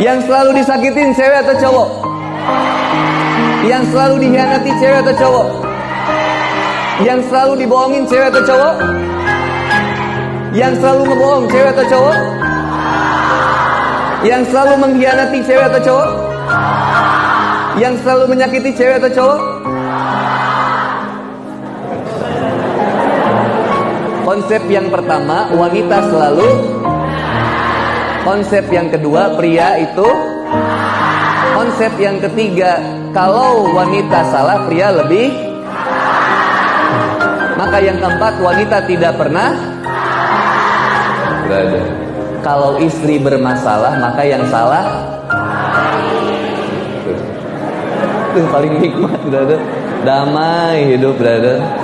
Yang selalu disakitin cewek atau cowok? Yang selalu dihianati cewek atau cowok? Yang selalu dibohongin cewek atau cowok? Yang selalu ngebohong cewek atau cowok? Yang selalu mengkhianati cewek atau cowok? Yang selalu menyakiti cewek atau cowok? Konsep yang pertama, wanita selalu Konsep yang kedua, pria itu. Konsep yang ketiga, kalau wanita salah, pria lebih. Maka yang keempat, wanita tidak pernah. Gak ada. Kalau istri bermasalah, maka yang salah. Itu paling nikmat, brother. Damai hidup, brother